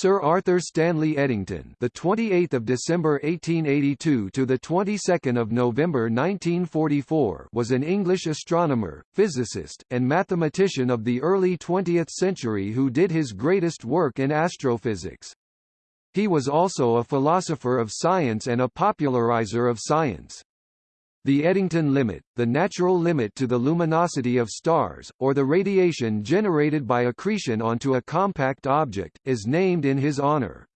Sir Arthur Stanley Eddington, the 28th of December 1882 to the 22nd of November 1944, was an English astronomer, physicist, and mathematician of the early 20th century who did his greatest work in astrophysics. He was also a philosopher of science and a popularizer of science. The Eddington limit, the natural limit to the luminosity of stars, or the radiation generated by accretion onto a compact object, is named in his honor.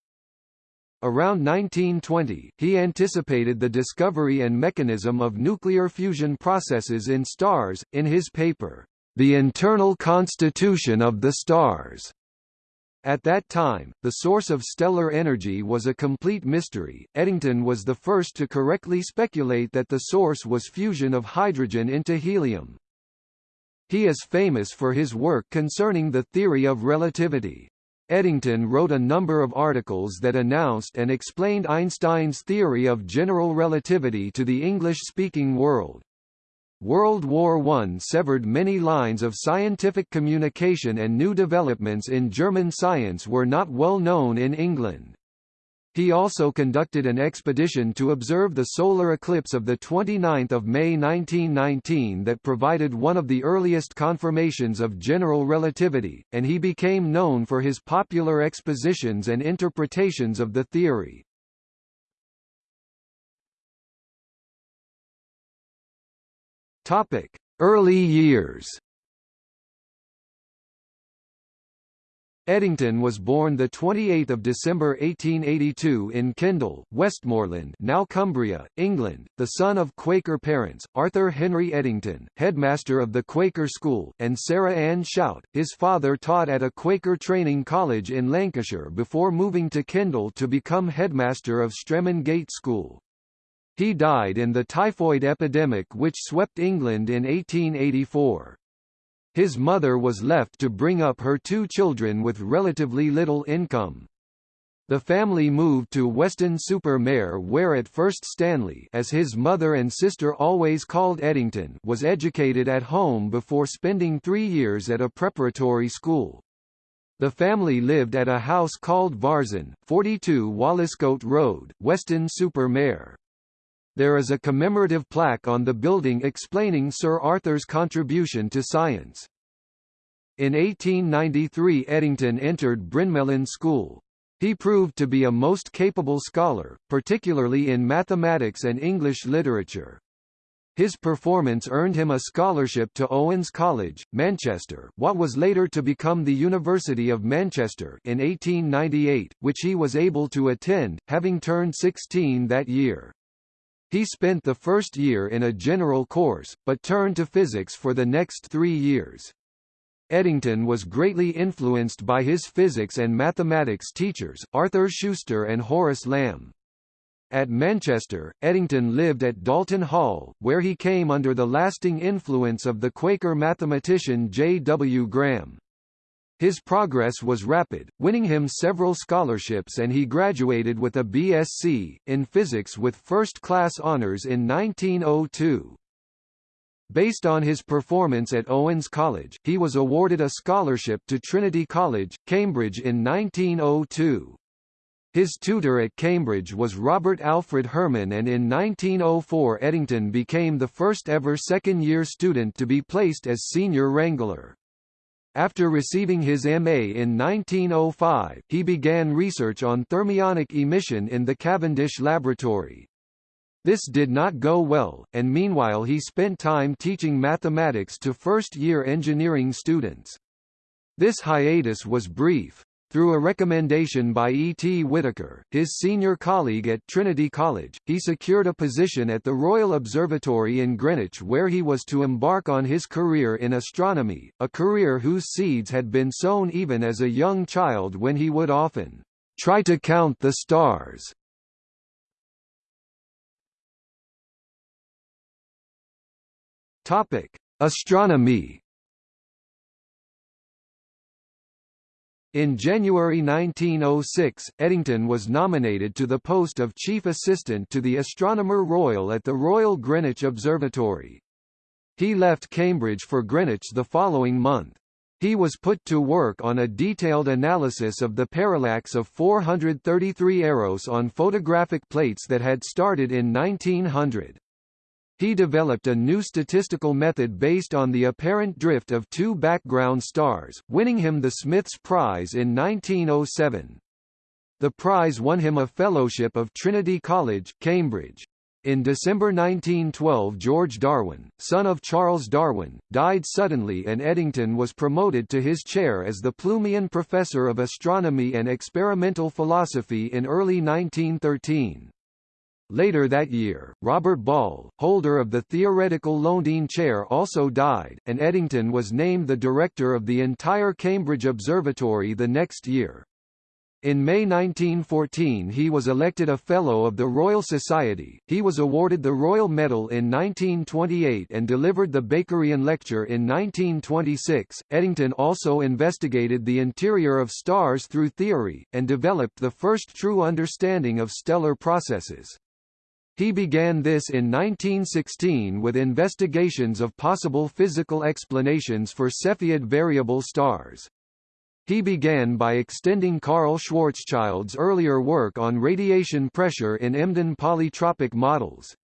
Around 1920, he anticipated the discovery and mechanism of nuclear fusion processes in stars, in his paper, The Internal Constitution of the Stars. At that time, the source of stellar energy was a complete mystery. Eddington was the first to correctly speculate that the source was fusion of hydrogen into helium. He is famous for his work concerning the theory of relativity. Eddington wrote a number of articles that announced and explained Einstein's theory of general relativity to the English-speaking world. World War I severed many lines of scientific communication and new developments in German science were not well known in England. He also conducted an expedition to observe the solar eclipse of 29 May 1919 that provided one of the earliest confirmations of general relativity, and he became known for his popular expositions and interpretations of the theory. Topic: Early years. Eddington was born 28 December 1882 in Kendal, Westmorland now Cumbria, England, the son of Quaker parents, Arthur Henry Eddington, headmaster of the Quaker School, and Sarah Ann Shout. His father taught at a Quaker training college in Lancashire before moving to Kendal to become headmaster of Stramongate School. He died in the typhoid epidemic which swept England in 1884. His mother was left to bring up her two children with relatively little income. The family moved to Weston-super-Mare where at first Stanley as his mother and sister always called Eddington was educated at home before spending three years at a preparatory school. The family lived at a house called Varzin, 42 Walliscote Road, Weston-super-Mare. There is a commemorative plaque on the building explaining Sir Arthur's contribution to science. In 1893 Eddington entered Brynmelyn School. He proved to be a most capable scholar, particularly in mathematics and English literature. His performance earned him a scholarship to Owens College, Manchester what was later to become the University of Manchester in 1898, which he was able to attend, having turned 16 that year. He spent the first year in a general course, but turned to physics for the next three years. Eddington was greatly influenced by his physics and mathematics teachers, Arthur Schuster and Horace Lamb. At Manchester, Eddington lived at Dalton Hall, where he came under the lasting influence of the Quaker mathematician J. W. Graham. His progress was rapid, winning him several scholarships and he graduated with a BSc, in physics with first-class honours in 1902. Based on his performance at Owens College, he was awarded a scholarship to Trinity College, Cambridge in 1902. His tutor at Cambridge was Robert Alfred Herman and in 1904 Eddington became the first ever second-year student to be placed as senior wrangler. After receiving his MA in 1905, he began research on thermionic emission in the Cavendish Laboratory. This did not go well, and meanwhile he spent time teaching mathematics to first-year engineering students. This hiatus was brief. Through a recommendation by E. T. Whittaker, his senior colleague at Trinity College, he secured a position at the Royal Observatory in Greenwich where he was to embark on his career in astronomy, a career whose seeds had been sown even as a young child when he would often try to count the stars. Topic: Astronomy In January 1906, Eddington was nominated to the post of Chief Assistant to the Astronomer Royal at the Royal Greenwich Observatory. He left Cambridge for Greenwich the following month. He was put to work on a detailed analysis of the parallax of 433 Eros on photographic plates that had started in 1900. He developed a new statistical method based on the apparent drift of two background stars, winning him the Smiths Prize in 1907. The prize won him a fellowship of Trinity College, Cambridge. In December 1912 George Darwin, son of Charles Darwin, died suddenly and Eddington was promoted to his chair as the Plumian Professor of Astronomy and Experimental Philosophy in early 1913. Later that year, Robert Ball, holder of the theoretical Lowndean chair also died, and Eddington was named the director of the entire Cambridge Observatory the next year. In May 1914 he was elected a Fellow of the Royal Society, he was awarded the Royal Medal in 1928 and delivered the Bakerian Lecture in 1926. Eddington also investigated the interior of stars through theory, and developed the first true understanding of stellar processes. He began this in 1916 with investigations of possible physical explanations for Cepheid variable stars. He began by extending Karl Schwarzschild's earlier work on radiation pressure in Emden polytropic models.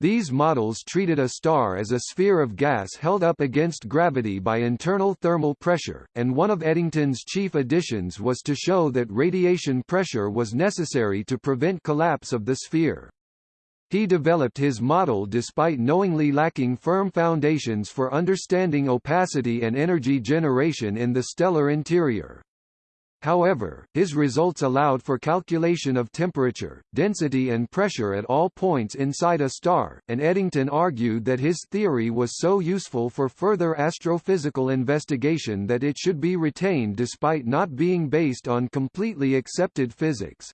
These models treated a star as a sphere of gas held up against gravity by internal thermal pressure, and one of Eddington's chief additions was to show that radiation pressure was necessary to prevent collapse of the sphere. He developed his model despite knowingly lacking firm foundations for understanding opacity and energy generation in the stellar interior. However, his results allowed for calculation of temperature, density and pressure at all points inside a star, and Eddington argued that his theory was so useful for further astrophysical investigation that it should be retained despite not being based on completely accepted physics.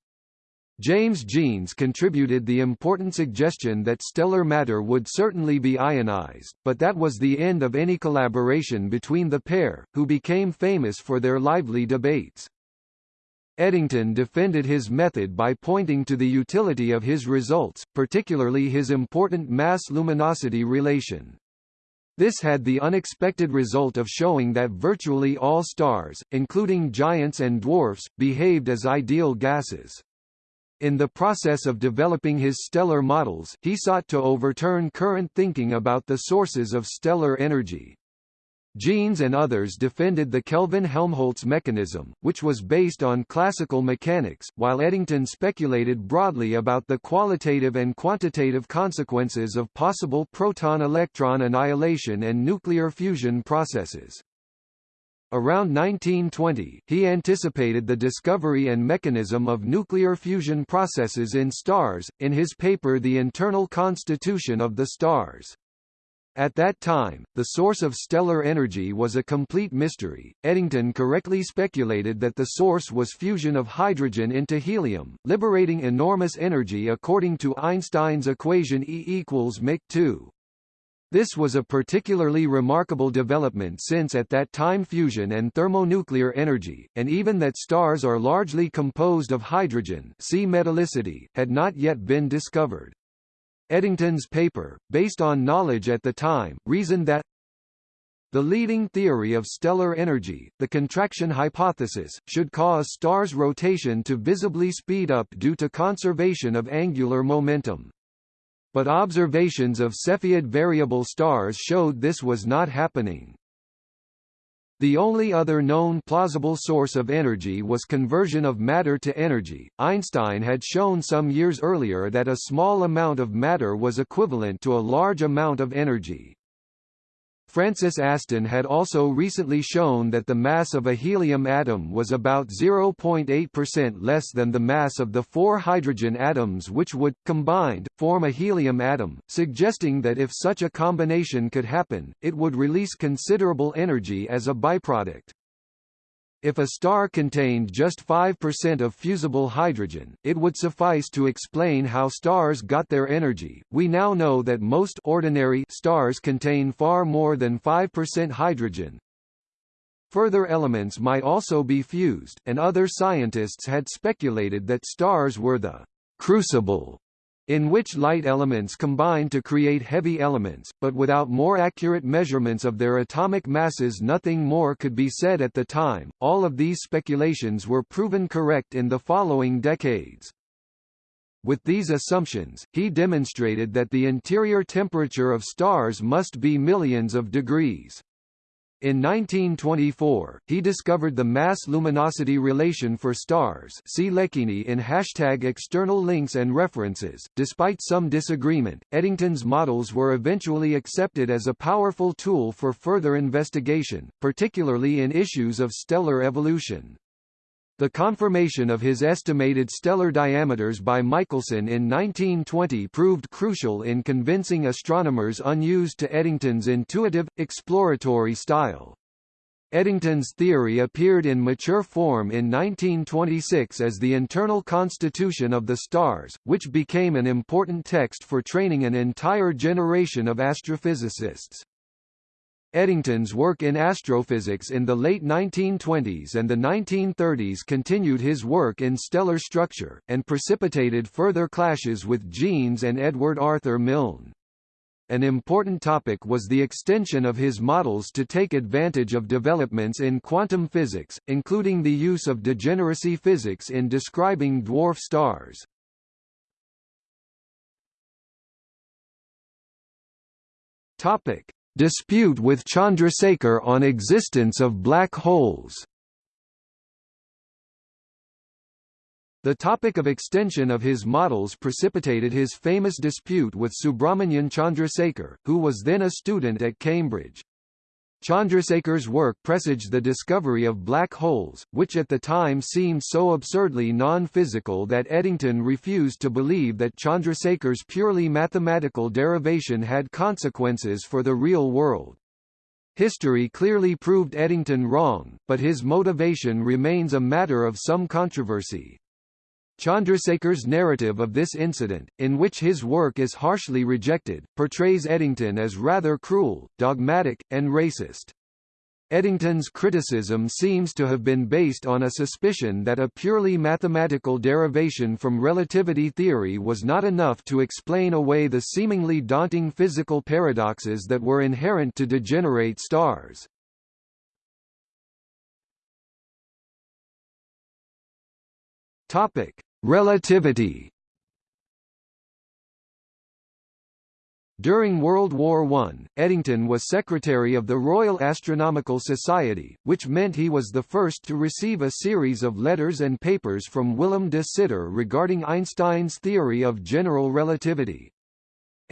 James Jeans contributed the important suggestion that stellar matter would certainly be ionized, but that was the end of any collaboration between the pair, who became famous for their lively debates. Eddington defended his method by pointing to the utility of his results, particularly his important mass-luminosity relation. This had the unexpected result of showing that virtually all stars, including giants and dwarfs, behaved as ideal gases. In the process of developing his stellar models, he sought to overturn current thinking about the sources of stellar energy. Jeans and others defended the Kelvin-Helmholtz mechanism, which was based on classical mechanics, while Eddington speculated broadly about the qualitative and quantitative consequences of possible proton-electron annihilation and nuclear fusion processes. Around 1920, he anticipated the discovery and mechanism of nuclear fusion processes in stars, in his paper The Internal Constitution of the Stars. At that time, the source of stellar energy was a complete mystery. Eddington correctly speculated that the source was fusion of hydrogen into helium, liberating enormous energy according to Einstein's equation E equals mc 2. This was a particularly remarkable development since at that time fusion and thermonuclear energy, and even that stars are largely composed of hydrogen see metallicity, had not yet been discovered. Eddington's paper, based on knowledge at the time, reasoned that the leading theory of stellar energy, the contraction hypothesis, should cause stars' rotation to visibly speed up due to conservation of angular momentum but observations of Cepheid variable stars showed this was not happening. The only other known plausible source of energy was conversion of matter to energy. Einstein had shown some years earlier that a small amount of matter was equivalent to a large amount of energy. Francis Aston had also recently shown that the mass of a helium atom was about 0.8% less than the mass of the four hydrogen atoms which would, combined, form a helium atom, suggesting that if such a combination could happen, it would release considerable energy as a byproduct. If a star contained just 5% of fusible hydrogen, it would suffice to explain how stars got their energy. We now know that most ordinary stars contain far more than 5% hydrogen. Further elements might also be fused, and other scientists had speculated that stars were the crucible in which light elements combine to create heavy elements, but without more accurate measurements of their atomic masses nothing more could be said at the time. All of these speculations were proven correct in the following decades. With these assumptions, he demonstrated that the interior temperature of stars must be millions of degrees. In 1924, he discovered the mass-luminosity relation for stars see Lecchini in hashtag external links and references. Despite some disagreement, Eddington's models were eventually accepted as a powerful tool for further investigation, particularly in issues of stellar evolution. The confirmation of his estimated stellar diameters by Michelson in 1920 proved crucial in convincing astronomers unused to Eddington's intuitive, exploratory style. Eddington's theory appeared in mature form in 1926 as the Internal Constitution of the Stars, which became an important text for training an entire generation of astrophysicists. Eddington's work in astrophysics in the late 1920s and the 1930s continued his work in stellar structure, and precipitated further clashes with Jeans and Edward Arthur Milne. An important topic was the extension of his models to take advantage of developments in quantum physics, including the use of degeneracy physics in describing dwarf stars. Topic: Dispute with Chandrasekhar on existence of black holes The topic of extension of his models precipitated his famous dispute with Subrahmanyan Chandrasekhar, who was then a student at Cambridge. Chandrasekhar's work presaged the discovery of black holes, which at the time seemed so absurdly non-physical that Eddington refused to believe that Chandrasekhar's purely mathematical derivation had consequences for the real world. History clearly proved Eddington wrong, but his motivation remains a matter of some controversy. Chandrasekhar's narrative of this incident, in which his work is harshly rejected, portrays Eddington as rather cruel, dogmatic, and racist. Eddington's criticism seems to have been based on a suspicion that a purely mathematical derivation from relativity theory was not enough to explain away the seemingly daunting physical paradoxes that were inherent to degenerate stars. Topic: Relativity. During World War I, Eddington was secretary of the Royal Astronomical Society, which meant he was the first to receive a series of letters and papers from Willem de Sitter regarding Einstein's theory of general relativity.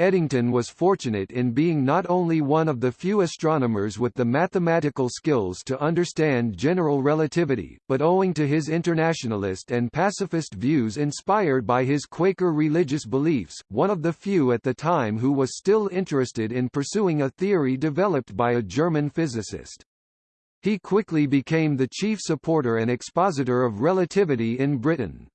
Eddington was fortunate in being not only one of the few astronomers with the mathematical skills to understand general relativity, but owing to his internationalist and pacifist views inspired by his Quaker religious beliefs, one of the few at the time who was still interested in pursuing a theory developed by a German physicist. He quickly became the chief supporter and expositor of relativity in Britain.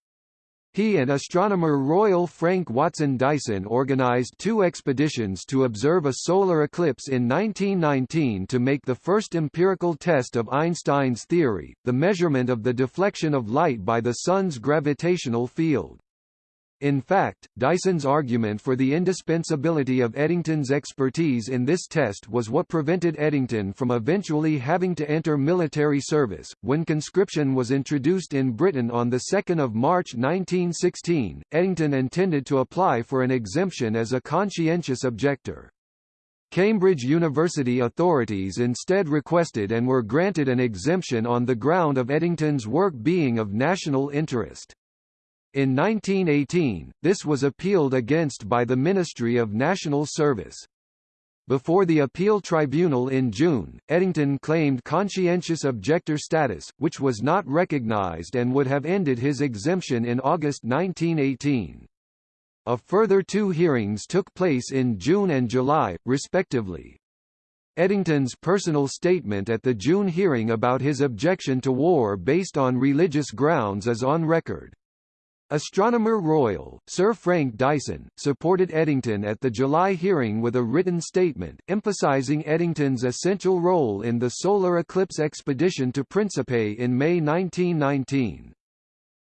He and astronomer Royal Frank Watson Dyson organized two expeditions to observe a solar eclipse in 1919 to make the first empirical test of Einstein's theory, the measurement of the deflection of light by the Sun's gravitational field. In fact, Dyson's argument for the indispensability of Eddington's expertise in this test was what prevented Eddington from eventually having to enter military service. When conscription was introduced in Britain on 2 March 1916, Eddington intended to apply for an exemption as a conscientious objector. Cambridge University authorities instead requested and were granted an exemption on the ground of Eddington's work being of national interest. In 1918, this was appealed against by the Ministry of National Service. Before the appeal tribunal in June, Eddington claimed conscientious objector status, which was not recognized and would have ended his exemption in August 1918. A further two hearings took place in June and July, respectively. Eddington's personal statement at the June hearing about his objection to war based on religious grounds is on record. Astronomer Royal, Sir Frank Dyson, supported Eddington at the July hearing with a written statement, emphasizing Eddington's essential role in the solar eclipse expedition to Principe in May 1919.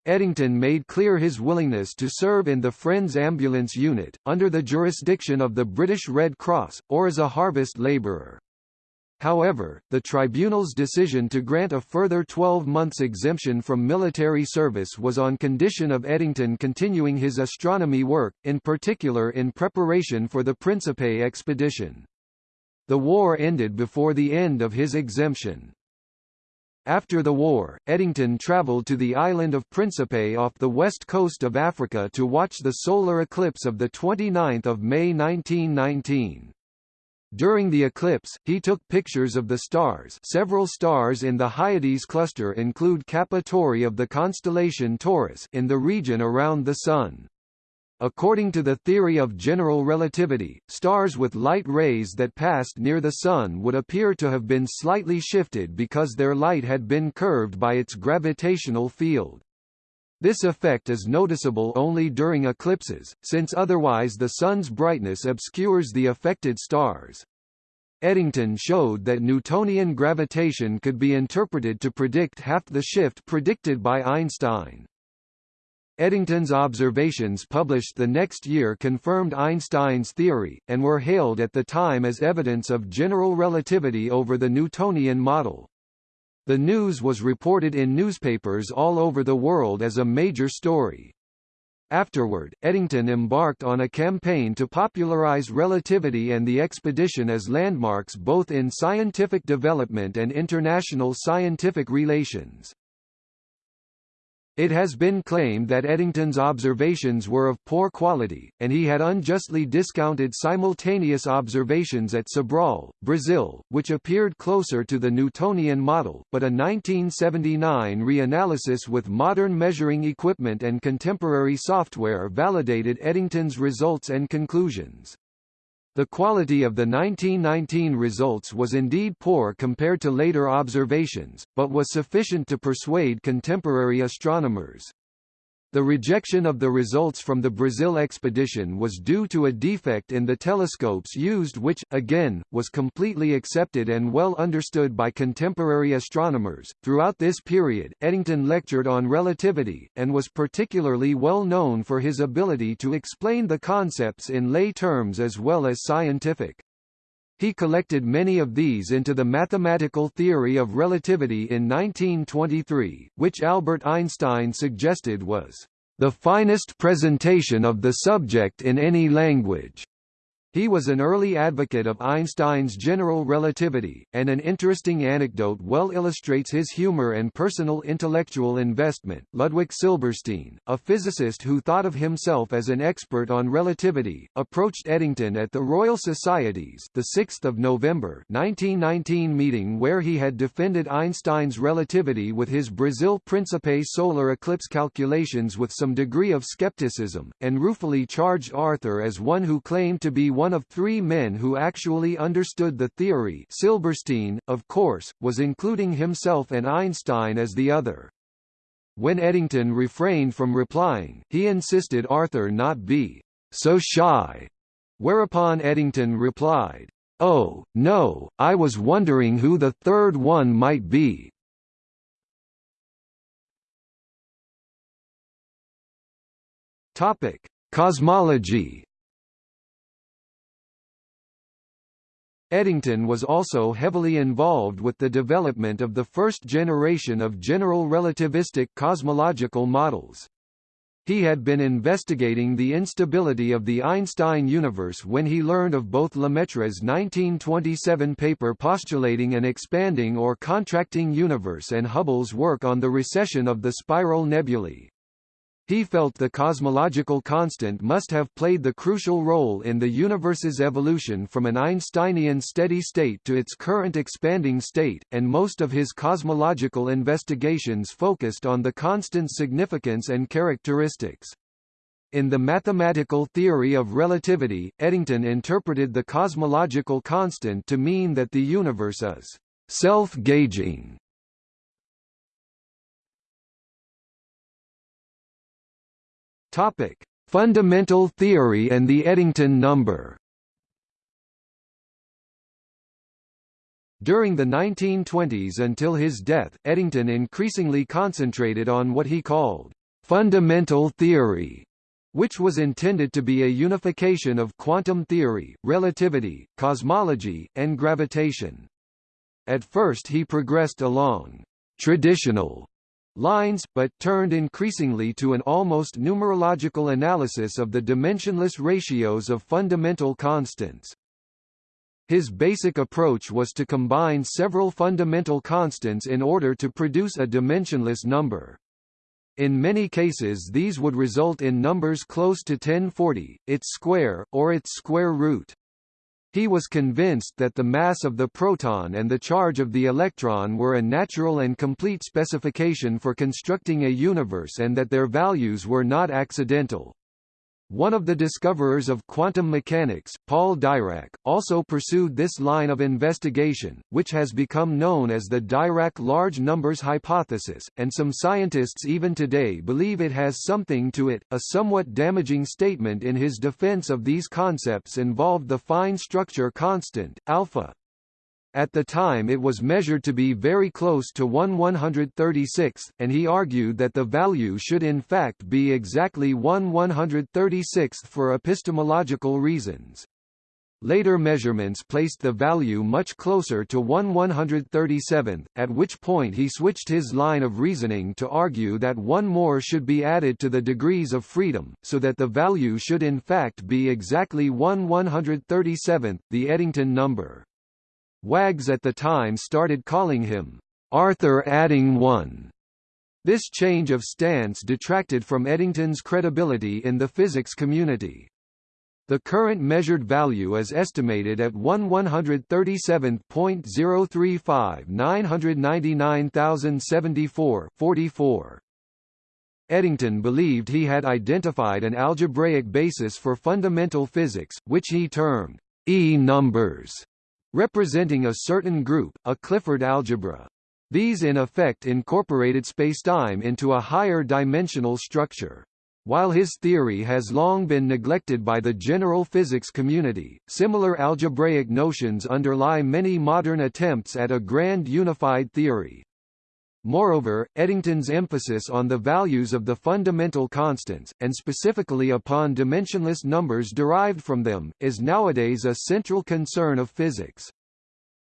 Eddington made clear his willingness to serve in the Friends Ambulance Unit, under the jurisdiction of the British Red Cross, or as a harvest labourer. However, the tribunal's decision to grant a further 12 months exemption from military service was on condition of Eddington continuing his astronomy work, in particular in preparation for the Principe expedition. The war ended before the end of his exemption. After the war, Eddington travelled to the island of Principe off the west coast of Africa to watch the solar eclipse of 29 May 1919. During the eclipse, he took pictures of the stars several stars in the Hyades cluster include Kappa Tauri of the constellation Taurus in the region around the Sun. According to the theory of general relativity, stars with light rays that passed near the Sun would appear to have been slightly shifted because their light had been curved by its gravitational field. This effect is noticeable only during eclipses, since otherwise the Sun's brightness obscures the affected stars. Eddington showed that Newtonian gravitation could be interpreted to predict half the shift predicted by Einstein. Eddington's observations published the next year confirmed Einstein's theory, and were hailed at the time as evidence of general relativity over the Newtonian model. The news was reported in newspapers all over the world as a major story. Afterward, Eddington embarked on a campaign to popularize relativity and the expedition as landmarks both in scientific development and international scientific relations. It has been claimed that Eddington's observations were of poor quality, and he had unjustly discounted simultaneous observations at Sobral, Brazil, which appeared closer to the Newtonian model, but a 1979 reanalysis with modern measuring equipment and contemporary software validated Eddington's results and conclusions. The quality of the 1919 results was indeed poor compared to later observations, but was sufficient to persuade contemporary astronomers. The rejection of the results from the Brazil expedition was due to a defect in the telescopes used which, again, was completely accepted and well understood by contemporary astronomers. Throughout this period, Eddington lectured on relativity, and was particularly well known for his ability to explain the concepts in lay terms as well as scientific. He collected many of these into the mathematical theory of relativity in 1923, which Albert Einstein suggested was the finest presentation of the subject in any language. He was an early advocate of Einstein's general relativity, and an interesting anecdote well illustrates his humor and personal intellectual investment. Ludwig Silberstein, a physicist who thought of himself as an expert on relativity, approached Eddington at the Royal Society's the 6th of November 1919 meeting where he had defended Einstein's relativity with his Brazil Principe solar eclipse calculations with some degree of skepticism, and ruefully charged Arthur as one who claimed to be one of three men who actually understood the theory Silberstein, of course, was including himself and Einstein as the other. When Eddington refrained from replying, he insisted Arthur not be so shy, whereupon Eddington replied, Oh, no, I was wondering who the third one might be. Topic: Cosmology Eddington was also heavily involved with the development of the first generation of general relativistic cosmological models. He had been investigating the instability of the Einstein universe when he learned of both Lemaitre's 1927 paper postulating an expanding or contracting universe and Hubble's work on the recession of the spiral nebulae. He felt the cosmological constant must have played the crucial role in the universe's evolution from an Einsteinian steady state to its current expanding state, and most of his cosmological investigations focused on the constant's significance and characteristics. In the mathematical theory of relativity, Eddington interpreted the cosmological constant to mean that the universe is self-gauging Topic: Fundamental theory and the Eddington number. During the 1920s until his death, Eddington increasingly concentrated on what he called fundamental theory, which was intended to be a unification of quantum theory, relativity, cosmology, and gravitation. At first he progressed along traditional lines, but turned increasingly to an almost numerological analysis of the dimensionless ratios of fundamental constants. His basic approach was to combine several fundamental constants in order to produce a dimensionless number. In many cases these would result in numbers close to 1040, its square, or its square root. He was convinced that the mass of the proton and the charge of the electron were a natural and complete specification for constructing a universe and that their values were not accidental. One of the discoverers of quantum mechanics, Paul Dirac, also pursued this line of investigation, which has become known as the Dirac large numbers hypothesis, and some scientists even today believe it has something to it. A somewhat damaging statement in his defense of these concepts involved the fine structure constant, alpha. At the time it was measured to be very close to 1 136th, and he argued that the value should in fact be exactly 1 136th for epistemological reasons. Later measurements placed the value much closer to 1 137th, at which point he switched his line of reasoning to argue that one more should be added to the degrees of freedom, so that the value should in fact be exactly 1 137th, the Eddington number. Wags at the time started calling him Arthur Adding One. This change of stance detracted from Eddington's credibility in the physics community. The current measured value is estimated at 1 137.035 999,074 44. Eddington believed he had identified an algebraic basis for fundamental physics, which he termed E numbers representing a certain group, a Clifford algebra. These in effect incorporated spacetime into a higher dimensional structure. While his theory has long been neglected by the general physics community, similar algebraic notions underlie many modern attempts at a grand unified theory. Moreover, Eddington's emphasis on the values of the fundamental constants, and specifically upon dimensionless numbers derived from them, is nowadays a central concern of physics.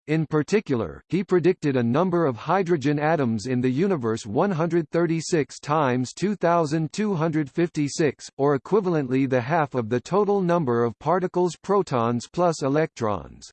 In particular, he predicted a number of hydrogen atoms in the universe 136 times 2256, or equivalently the half of the total number of particles protons plus electrons.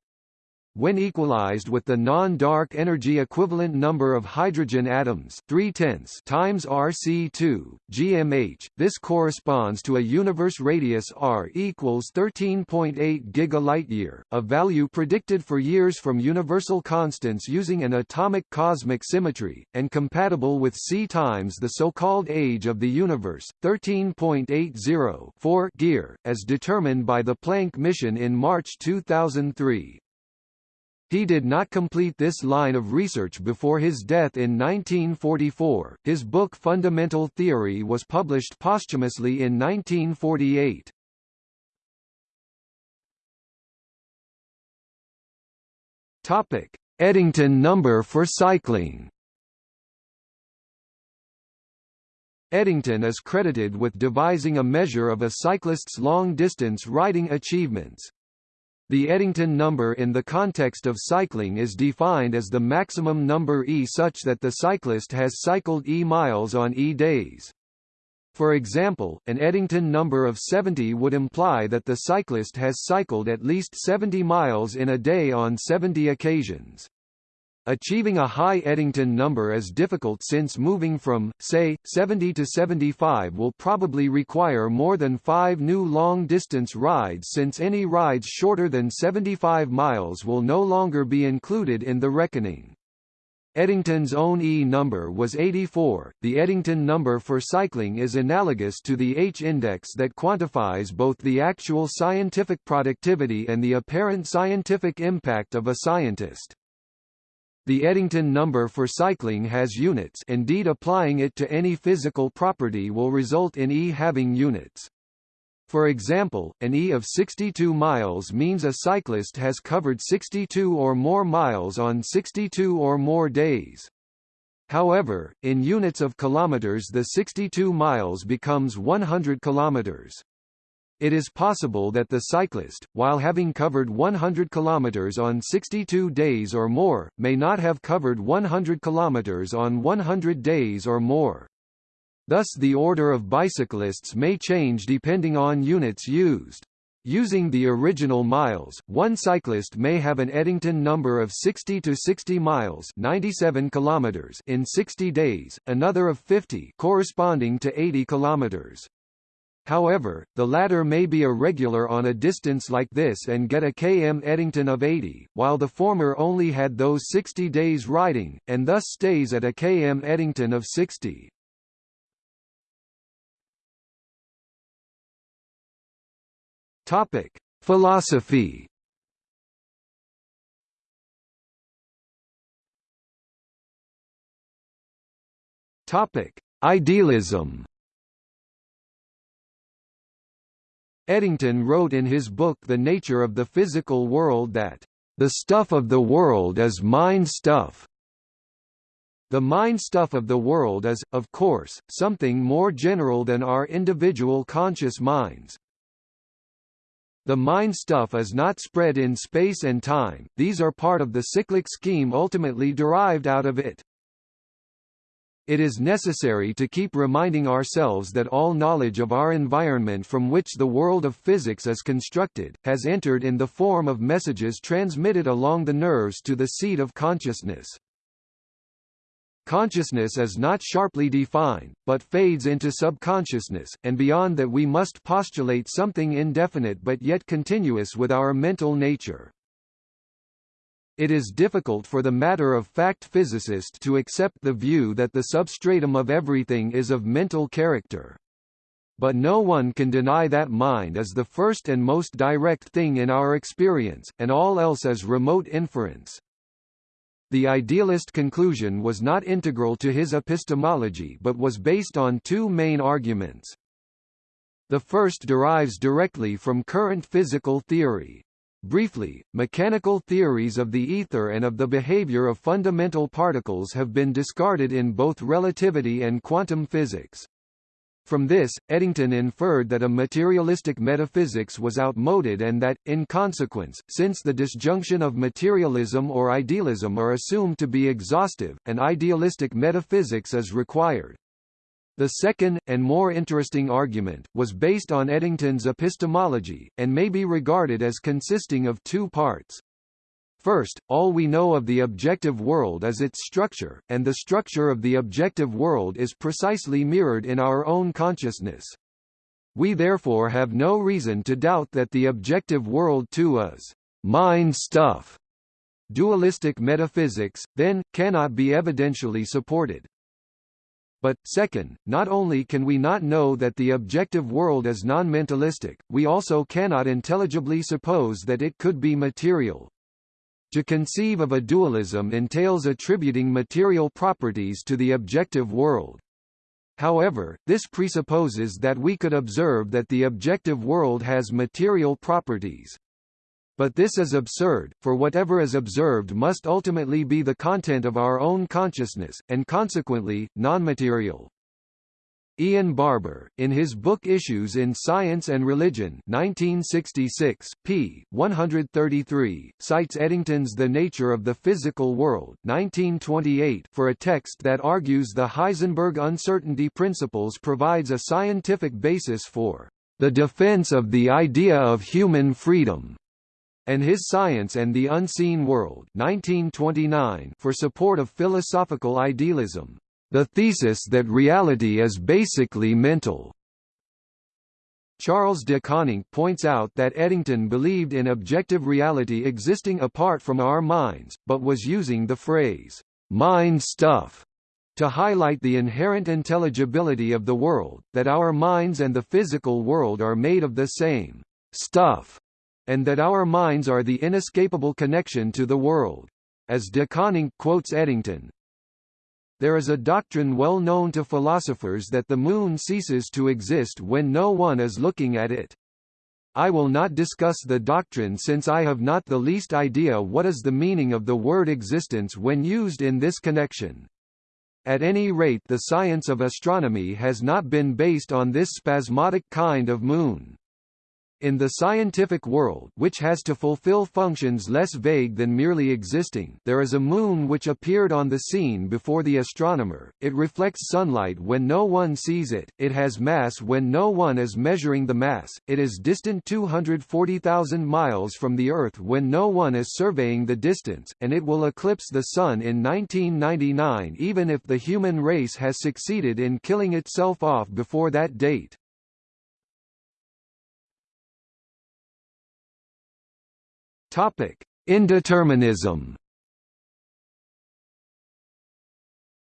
When equalized with the non-dark energy equivalent number of hydrogen atoms 3 tenths times RC2, GMH, this corresponds to a universe radius r equals 13.8 gigalight-year, a value predicted for years from universal constants using an atomic cosmic symmetry, and compatible with c times the so-called age of the universe, 13.80 4 gear, as determined by the Planck mission in March 2003. He did not complete this line of research before his death in 1944. His book Fundamental Theory was published posthumously in 1948. Topic: Eddington number for cycling. Eddington is credited with devising a measure of a cyclist's long-distance riding achievements. The Eddington number in the context of cycling is defined as the maximum number e such that the cyclist has cycled e miles on e days. For example, an Eddington number of 70 would imply that the cyclist has cycled at least 70 miles in a day on 70 occasions. Achieving a high Eddington number is difficult since moving from, say, 70 to 75 will probably require more than five new long-distance rides since any rides shorter than 75 miles will no longer be included in the reckoning. Eddington's own E number was 84. The Eddington number for cycling is analogous to the H-index that quantifies both the actual scientific productivity and the apparent scientific impact of a scientist. The Eddington number for cycling has units indeed applying it to any physical property will result in E having units. For example, an E of 62 miles means a cyclist has covered 62 or more miles on 62 or more days. However, in units of kilometers the 62 miles becomes 100 kilometers. It is possible that the cyclist, while having covered 100 km on 62 days or more, may not have covered 100 km on 100 days or more. Thus the order of bicyclists may change depending on units used. Using the original miles, one cyclist may have an Eddington number of 60 to 60 miles 97 kilometers in 60 days, another of 50 corresponding to 80 kilometers. However, the latter may be irregular on a distance like this and get a km Eddington of 80, while the former only had those 60 days riding, and thus stays at a km Eddington of 60. Topic: Philosophy. Topic: Idealism. Eddington wrote in his book The Nature of the Physical World that, "...the stuff of the world is mind stuff." The mind stuff of the world is, of course, something more general than our individual conscious minds. The mind stuff is not spread in space and time, these are part of the cyclic scheme ultimately derived out of it. It is necessary to keep reminding ourselves that all knowledge of our environment from which the world of physics is constructed, has entered in the form of messages transmitted along the nerves to the seat of consciousness. Consciousness is not sharply defined, but fades into subconsciousness, and beyond that we must postulate something indefinite but yet continuous with our mental nature. It is difficult for the matter-of-fact physicist to accept the view that the substratum of everything is of mental character. But no one can deny that mind is the first and most direct thing in our experience, and all else is remote inference. The idealist conclusion was not integral to his epistemology but was based on two main arguments. The first derives directly from current physical theory, Briefly, mechanical theories of the ether and of the behavior of fundamental particles have been discarded in both relativity and quantum physics. From this, Eddington inferred that a materialistic metaphysics was outmoded and that, in consequence, since the disjunction of materialism or idealism are assumed to be exhaustive, an idealistic metaphysics is required. The second, and more interesting argument, was based on Eddington's epistemology, and may be regarded as consisting of two parts. First, all we know of the objective world is its structure, and the structure of the objective world is precisely mirrored in our own consciousness. We therefore have no reason to doubt that the objective world too is mind stuff. Dualistic metaphysics, then, cannot be evidentially supported. But, second, not only can we not know that the objective world is non-mentalistic, we also cannot intelligibly suppose that it could be material. To conceive of a dualism entails attributing material properties to the objective world. However, this presupposes that we could observe that the objective world has material properties. But this is absurd, for whatever is observed must ultimately be the content of our own consciousness, and consequently, non-material. Ian Barbour, in his book Issues in Science and Religion 1966, p. 133, cites Eddington's The Nature of the Physical World 1928 for a text that argues the Heisenberg uncertainty principles provides a scientific basis for the defense of the idea of human freedom and his Science and the Unseen World 1929 for support of philosophical idealism, the thesis that reality is basically mental. Charles de Koninck points out that Eddington believed in objective reality existing apart from our minds, but was using the phrase, mind stuff, to highlight the inherent intelligibility of the world, that our minds and the physical world are made of the same stuff and that our minds are the inescapable connection to the world. As de Koninck quotes Eddington, there is a doctrine well known to philosophers that the moon ceases to exist when no one is looking at it. I will not discuss the doctrine since I have not the least idea what is the meaning of the word existence when used in this connection. At any rate the science of astronomy has not been based on this spasmodic kind of moon. In the scientific world which has to fulfill functions less vague than merely existing. There is a moon which appeared on the scene before the astronomer, it reflects sunlight when no one sees it, it has mass when no one is measuring the mass, it is distant 240,000 miles from the Earth when no one is surveying the distance, and it will eclipse the Sun in 1999 even if the human race has succeeded in killing itself off before that date. Topic: Indeterminism.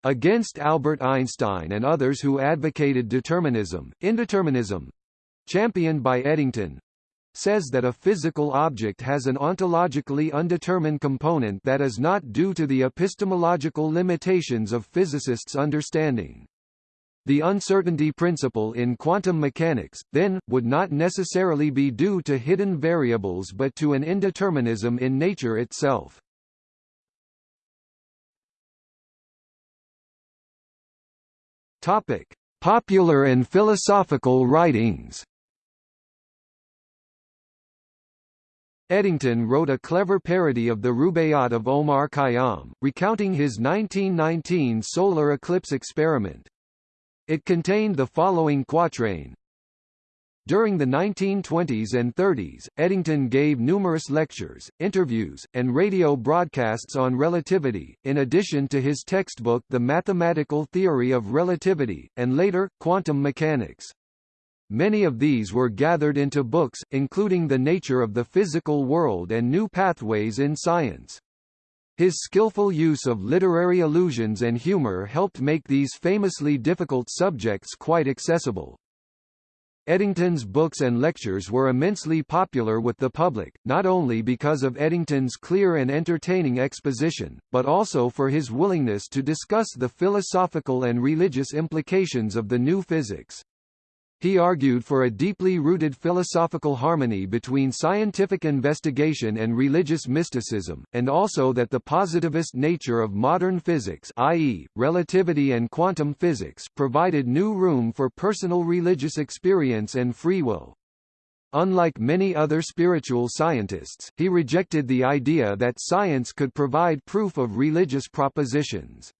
Against Albert Einstein and others who advocated determinism, indeterminism, championed by Eddington, says that a physical object has an ontologically undetermined component that is not due to the epistemological limitations of physicists' understanding. The uncertainty principle in quantum mechanics, then, would not necessarily be due to hidden variables but to an indeterminism in nature itself. Topic: Popular and philosophical writings. Eddington wrote a clever parody of the Rubaiyat of Omar Khayyam, recounting his 1919 solar eclipse experiment. It contained the following quatrain. During the 1920s and 30s, Eddington gave numerous lectures, interviews, and radio broadcasts on relativity, in addition to his textbook The Mathematical Theory of Relativity, and later, Quantum Mechanics. Many of these were gathered into books, including The Nature of the Physical World and New Pathways in Science. His skillful use of literary allusions and humor helped make these famously difficult subjects quite accessible. Eddington's books and lectures were immensely popular with the public, not only because of Eddington's clear and entertaining exposition, but also for his willingness to discuss the philosophical and religious implications of the new physics. He argued for a deeply rooted philosophical harmony between scientific investigation and religious mysticism, and also that the positivist nature of modern physics i.e., relativity and quantum physics provided new room for personal religious experience and free will. Unlike many other spiritual scientists, he rejected the idea that science could provide proof of religious propositions.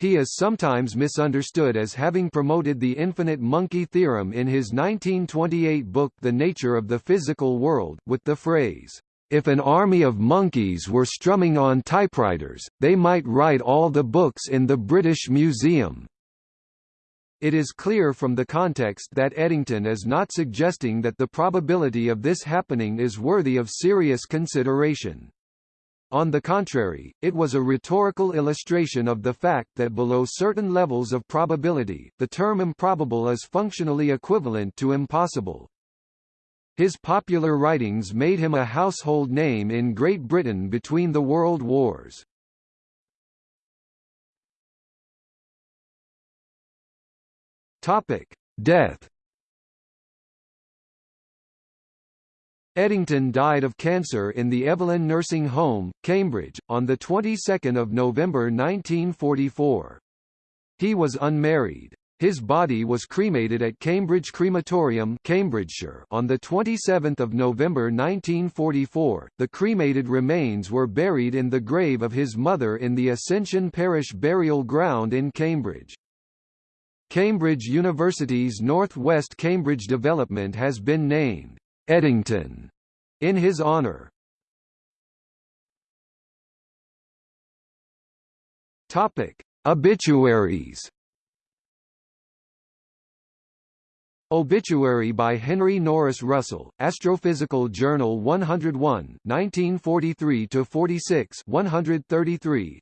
He is sometimes misunderstood as having promoted the infinite monkey theorem in his 1928 book The Nature of the Physical World, with the phrase, "...if an army of monkeys were strumming on typewriters, they might write all the books in the British Museum." It is clear from the context that Eddington is not suggesting that the probability of this happening is worthy of serious consideration. On the contrary, it was a rhetorical illustration of the fact that below certain levels of probability, the term improbable is functionally equivalent to impossible. His popular writings made him a household name in Great Britain between the world wars. Topic: Death Eddington died of cancer in the Evelyn Nursing Home, Cambridge, on the 22nd of November 1944. He was unmarried. His body was cremated at Cambridge Crematorium, Cambridgeshire, on the 27th of November 1944. The cremated remains were buried in the grave of his mother in the Ascension Parish Burial Ground in Cambridge. Cambridge University's North West Cambridge development has been named Eddington in his honor. Topic: Obituaries. Obituary by Henry Norris Russell, Astrophysical Journal 101, 1943-46 133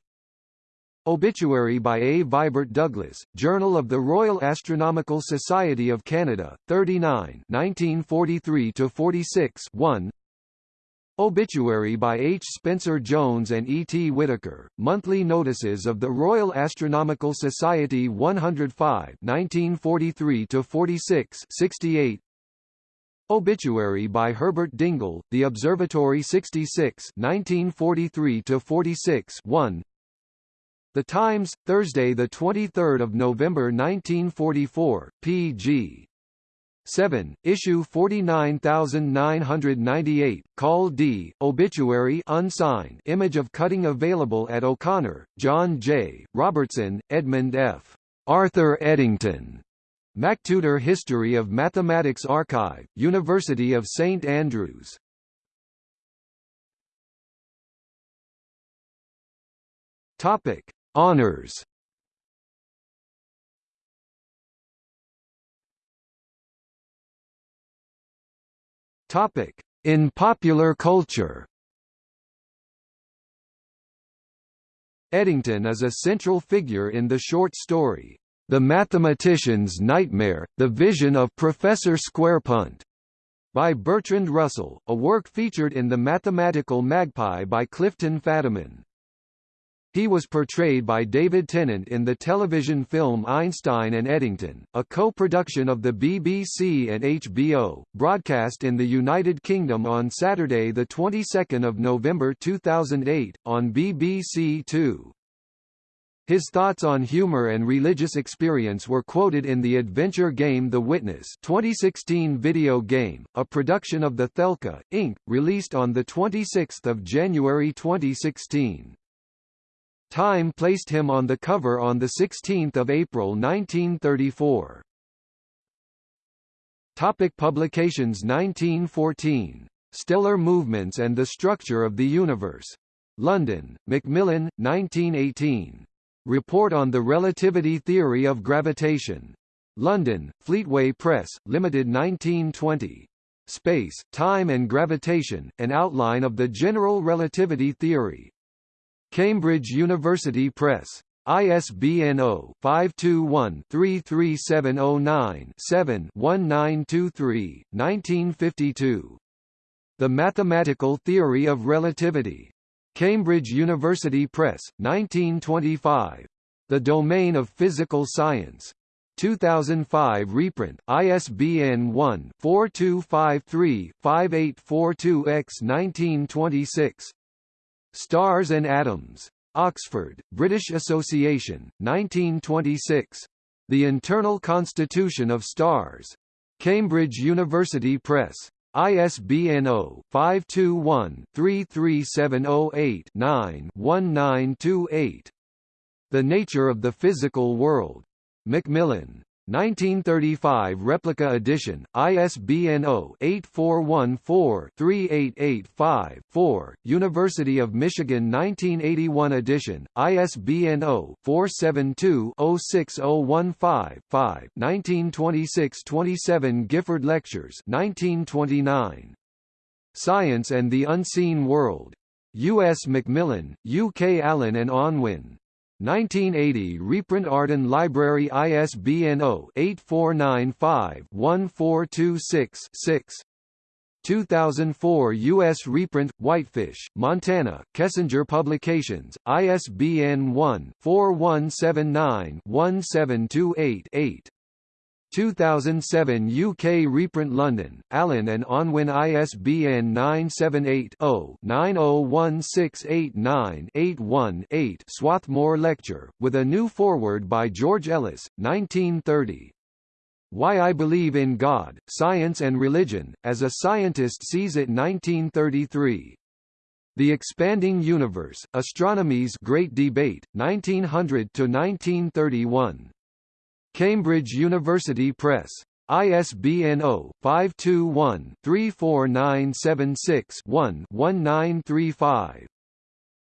Obituary by A. Vibert Douglas, Journal of the Royal Astronomical Society of Canada, 39 1943–46 1 Obituary by H. Spencer Jones and E. T. Whittaker, Monthly Notices of the Royal Astronomical Society 105 1943–46 68 Obituary by Herbert Dingle, The Observatory 66 1943–46 1 The Times, Thursday, the 23rd of November 1944, pg. 7, issue 49998, Call D, obituary unsigned image of cutting available at O'Connor, John J., Robertson, Edmund F. Arthur Eddington. MacTutor History of Mathematics Archive, University of St Andrews. Topic: Honors. Topic: In popular culture. Eddington is a central figure in the short story, The Mathematician's Nightmare, The Vision of Professor Squarepunt, by Bertrand Russell, a work featured in The Mathematical Magpie by Clifton Fadiman. He was portrayed by David Tennant in the television film Einstein and Eddington, a co-production of the BBC and HBO, broadcast in the United Kingdom on Saturday the 22nd of November 2008 on BBC 2. His thoughts on humor and religious experience were quoted in the adventure game The Witness 2016 video game, a production of the Thekla, Inc., released on 26 January 2016. Time placed him on the cover on 16 April 1934. Topic publications 1914. Stellar Movements and the Structure of the Universe. London, Macmillan, 1918. Report on the Relativity Theory of Gravitation. London, Fleetway Press, Limited 1920. Space, Time and Gravitation, An Outline of the General Relativity Theory, Cambridge University Press. ISBN 0-521-33709-7-1923, 1952. The Mathematical Theory of Relativity. Cambridge University Press, 1925. The Domain of Physical Science. 2005 reprint, ISBN 1-4253-5842-X 1926. Stars and Atoms. Oxford, British Association, 1926. The Internal Constitution of Stars. Cambridge University Press. ISBN 0-521-33708-9-1928. The Nature of the Physical World. Macmillan. 1935 replica edition, ISBN 0-8414-3885-4, University of Michigan 1981 edition, ISBN 0-472-06015-5, 1926-27 Gifford Lectures 1929. Science and the Unseen World. U.S. Macmillan, UK Allen and Unwin. 1980 reprint Arden Library ISBN 0-8495-1426-6 2004 U.S. reprint, Whitefish, Montana, Kessinger Publications, ISBN 1-4179-1728-8 2007 UK reprint London, Allen and Unwin ISBN 978-0-901689-81-8 Swarthmore Lecture, with a new foreword by George Ellis, 1930. Why I Believe in God, Science and Religion, as a Scientist Sees It 1933. The Expanding Universe, Astronomy's Great Debate, 1900–1931. Cambridge University Press. ISBN 0-521-34976-1-1935.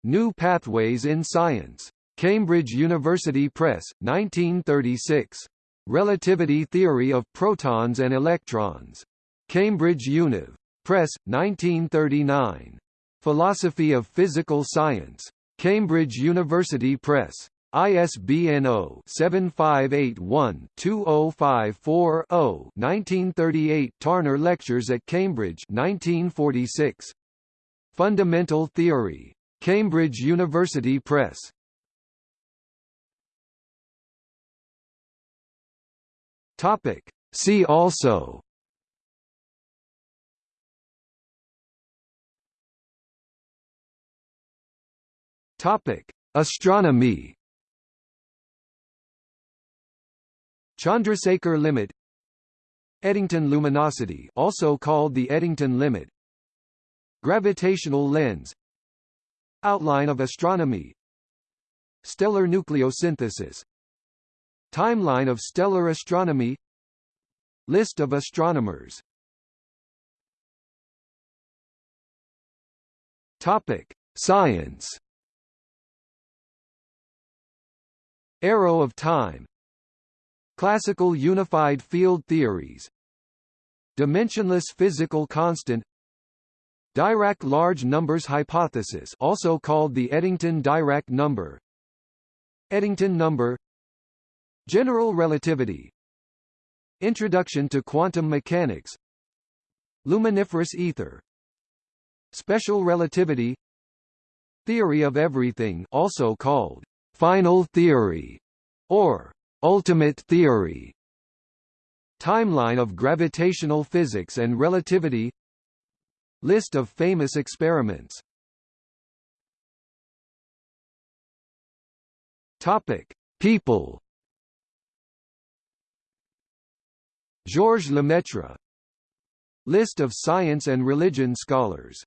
New Pathways in Science. Cambridge University Press, 1936. Relativity Theory of Protons and Electrons. Cambridge Univ. Press, 1939. Philosophy of Physical Science. Cambridge University Press. ISBN 0-7581-2054-0 1938 Tarner Lectures at Cambridge 1946. Fundamental Theory. Cambridge University Press. Topic. See also Topic. Astronomy Chandrasekhar limit Eddington luminosity also called the Eddington limit Gravitational lens Outline of astronomy Stellar nucleosynthesis Timeline of stellar astronomy List of astronomers Topic: Science. Arrow of time. Classical unified field theories. Dimensionless physical constant. Dirac large numbers hypothesis, also called the Eddington-Dirac number. Eddington number. General relativity. Introduction to quantum mechanics. Luminiferous ether Special relativity Theory of everything also called final theory or ultimate theory. Timeline of gravitational physics and relativity. List of famous experiments. Topic People. Georges Lemaitre. List of science and religion scholars.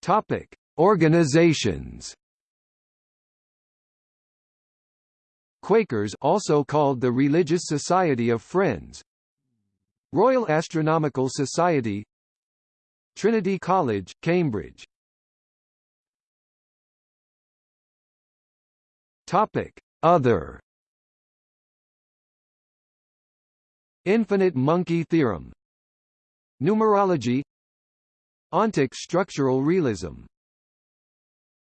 Topic: Organizations. Quakers also called the Religious Society of Friends. Royal Astronomical Society. Trinity College, Cambridge. Topic: Other. Infinite monkey theorem. Numerology. Ontic structural realism